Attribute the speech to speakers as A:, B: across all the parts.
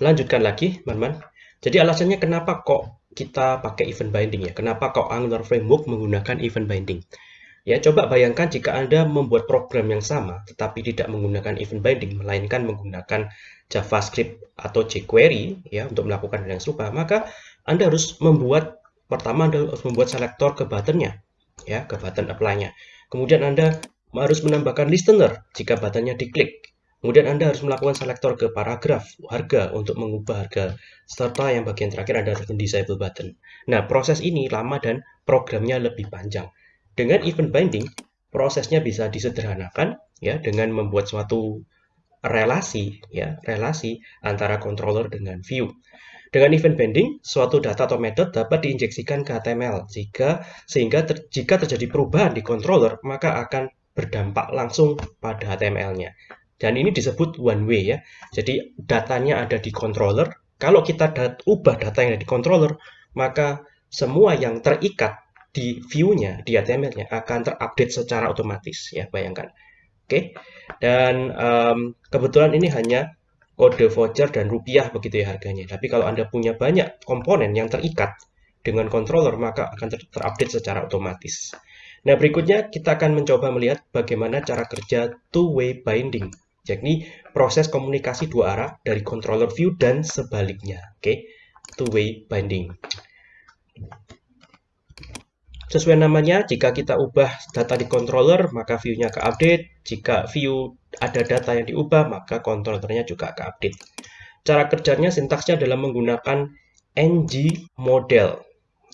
A: lanjutkan lagi, teman-teman. Jadi alasannya kenapa kok kita pakai event binding ya? Kenapa kok Angular Framework menggunakan event binding? Ya, coba bayangkan jika Anda membuat program yang sama tetapi tidak menggunakan event binding melainkan menggunakan JavaScript atau jQuery ya untuk melakukan hal yang serupa, maka Anda harus membuat pertama Anda harus membuat selektor ke buttonnya ya, ke button apply-nya. Kemudian Anda harus menambahkan listener jika buttonnya diklik. Kemudian Anda harus melakukan selektor ke paragraf harga untuk mengubah harga serta yang bagian terakhir Anda harus mendisable button. Nah, proses ini lama dan programnya lebih panjang. Dengan event binding, prosesnya bisa disederhanakan ya dengan membuat suatu relasi ya, relasi antara controller dengan view. Dengan event binding, suatu data atau method dapat diinjeksikan ke HTML jika sehingga ter, jika terjadi perubahan di controller maka akan berdampak langsung pada HTML-nya. Dan ini disebut one way ya. Jadi datanya ada di controller. Kalau kita dat ubah data yang ada di controller, maka semua yang terikat di view-nya, di HTML-nya akan terupdate secara otomatis ya, bayangkan. Oke. Dan um, kebetulan ini hanya kode voucher dan rupiah begitu ya harganya. Tapi kalau Anda punya banyak komponen yang terikat dengan controller, maka akan ter terupdate secara otomatis. Nah, berikutnya kita akan mencoba melihat bagaimana cara kerja two-way binding. Jadi, proses komunikasi dua arah dari controller view dan sebaliknya. Oke, two-way binding. Sesuai namanya, jika kita ubah data di controller, maka view-nya ke update. Jika view ada data yang diubah, maka controllernya juga ke update. Cara kerjanya sintaksnya adalah menggunakan ng model.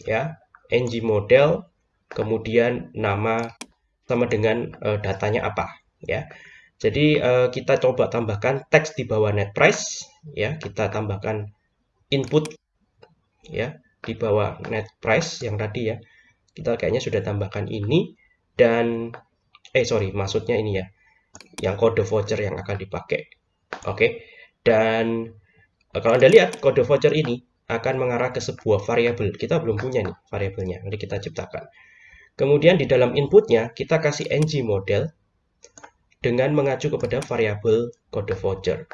A: Ya, ng model, kemudian nama sama dengan uh, datanya apa. Ya, jadi uh, kita coba tambahkan teks di bawah net price. Ya, kita tambahkan input ya di bawah net price yang tadi ya. Kita kayaknya sudah tambahkan ini dan eh sorry maksudnya ini ya yang kode voucher yang akan dipakai. Oke? Okay. dan eh, kalau anda lihat kode voucher ini akan mengarah ke sebuah variabel kita belum punya nih variabelnya. Nanti kita ciptakan. Kemudian di dalam inputnya kita kasih ng model dengan mengacu kepada variabel kode voucher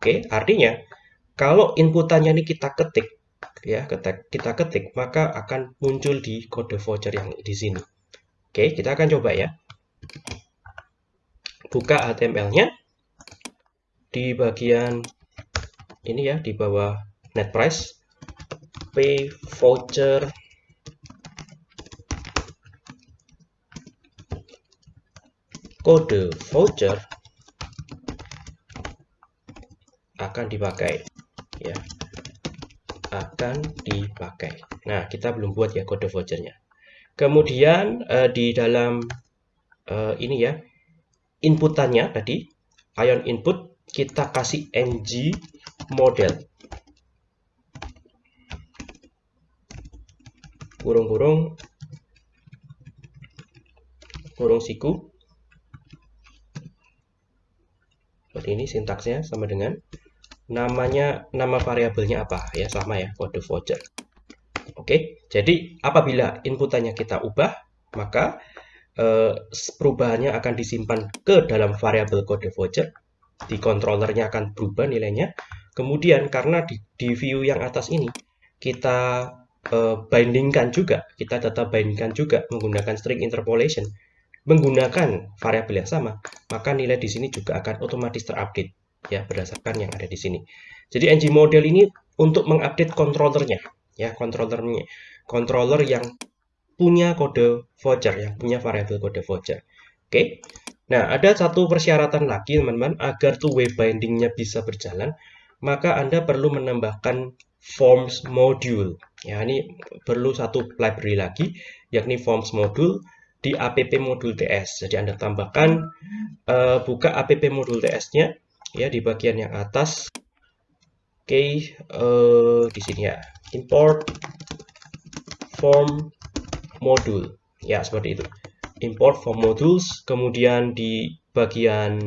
A: oke artinya kalau inputannya ini kita ketik ya kita, kita ketik maka akan muncul di kode voucher yang di sini. Oke, kita akan coba ya. Buka HTML-nya di bagian ini ya di bawah net price pay voucher kode voucher akan dipakai ya akan dipakai. Nah, kita belum buat ya kode vouchernya. Kemudian uh, di dalam uh, ini ya, inputannya tadi, ion input, kita kasih ng model. Kurung-kurung, kurung siku. Seperti ini sintaksnya sama dengan namanya nama variabelnya apa? Ya sama ya kode voucher. Oke jadi apabila inputannya kita ubah maka eh, perubahannya akan disimpan ke dalam variabel kode voucher. Di controllernya akan berubah nilainya. Kemudian karena di, di view yang atas ini kita eh, bindingkan juga kita data bindingkan juga menggunakan string interpolation menggunakan variabel yang sama maka nilai di sini juga akan otomatis terupdate ya berdasarkan yang ada di sini. Jadi ng model ini untuk mengupdate controllernya ya controllernya controller yang punya kode voucher yang punya variabel kode voucher. Oke. Nah, ada satu persyaratan lagi teman-teman agar two way bindingnya bisa berjalan, maka Anda perlu menambahkan forms module. Ya, ini perlu satu library lagi yakni forms module di app module ts. Jadi Anda tambahkan uh, buka app module ts-nya ya di bagian yang atas. Oke okay, uh, eh, di sini ya. Import form module ya seperti itu. Import form modules kemudian di bagian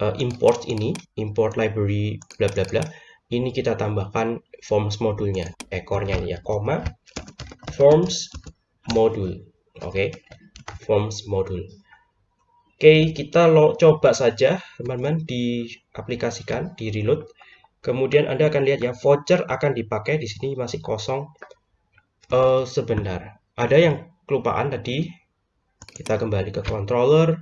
A: uh, import ini import library bla bla bla ini kita tambahkan forms modulnya ekornya ya koma forms module oke. okay. Forms module Oke, kita lo coba saja teman-teman diaplikasikan, di reload. Kemudian Anda akan lihat ya, voucher akan dipakai di sini masih kosong. Uh, sebentar, ada yang kelupaan tadi. Kita kembali ke controller.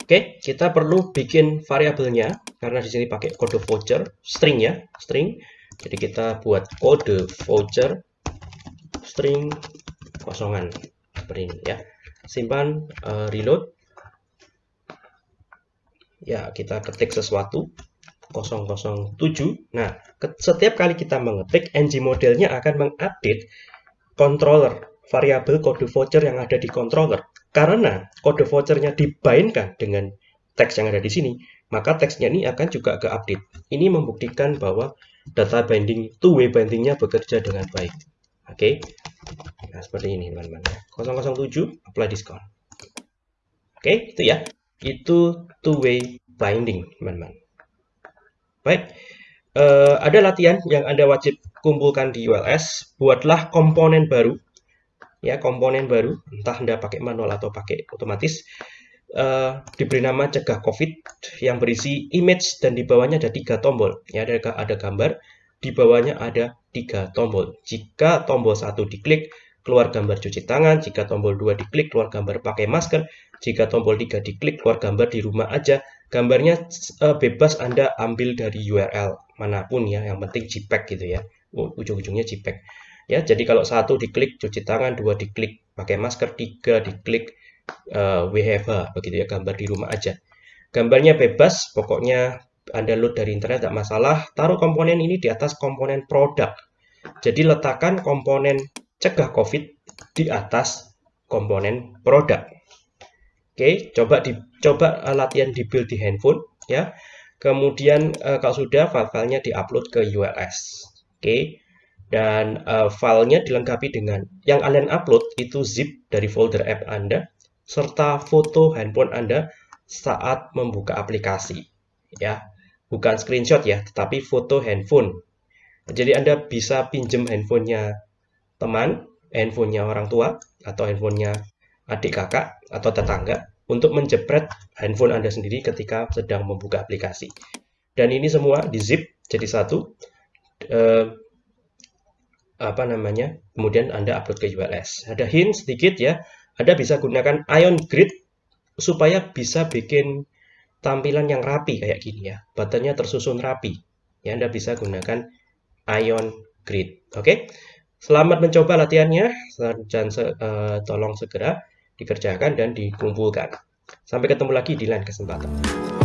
A: Oke, kita perlu bikin variabelnya karena di sini pakai kode voucher, string ya, string. Jadi kita buat kode voucher string kosongan ini ya. Simpan, uh, reload. Ya kita ketik sesuatu 007 nah setiap kali kita mengetik ng modelnya akan mengupdate controller variabel kode voucher yang ada di controller. Karena kode vouchernya dibainkan dengan teks yang ada di sini maka teksnya ini akan juga ke update ini membuktikan bahwa data binding two way bindingnya bekerja dengan baik oke okay? nah seperti ini teman-teman 007 apply diskon oke okay, itu ya itu two-way binding, teman-teman. Baik, uh, ada latihan yang Anda wajib kumpulkan di ULS. Buatlah komponen baru, ya komponen baru, entah Anda pakai manual atau pakai otomatis. Uh, diberi nama cegah COVID yang berisi image dan di bawahnya ada tiga tombol. Ya, ada ada gambar, di bawahnya ada tiga tombol. Jika tombol satu diklik, keluar gambar cuci tangan, jika tombol 2 diklik keluar gambar pakai masker, jika tombol 3 diklik keluar gambar di rumah aja. Gambarnya uh, bebas Anda ambil dari URL mana pun ya, yang penting JPEG gitu ya. Ujung-ujungnya JPEG. Ya, jadi kalau satu diklik cuci tangan, dua diklik pakai masker, tiga diklik uh, WFH begitu ya, gambar di rumah aja. Gambarnya bebas, pokoknya Anda load dari internet tidak masalah. Taruh komponen ini di atas komponen produk. Jadi letakkan komponen cegah COVID di atas komponen produk. Oke, coba dicoba latihan di build di handphone ya. Kemudian uh, kalau sudah file-filenya diupload ke ULS. Oke. Dan uh, filenya dilengkapi dengan yang kalian upload itu zip dari folder app Anda serta foto handphone Anda saat membuka aplikasi ya. Bukan screenshot ya, tetapi foto handphone. Jadi Anda bisa pinjam handphonenya teman, handphonenya orang tua, atau handphonenya adik kakak atau tetangga untuk menjepret handphone Anda sendiri ketika sedang membuka aplikasi. Dan ini semua di zip jadi satu. Eh, apa namanya? Kemudian Anda upload ke ULS. Ada hint sedikit ya. Anda bisa gunakan Ion Grid supaya bisa bikin tampilan yang rapi kayak gini ya. Buttonnya tersusun rapi. Ya, Anda bisa gunakan Ion Grid. Oke. Selamat mencoba latihannya dan uh, tolong segera dikerjakan dan dikumpulkan. Sampai ketemu lagi di lain kesempatan.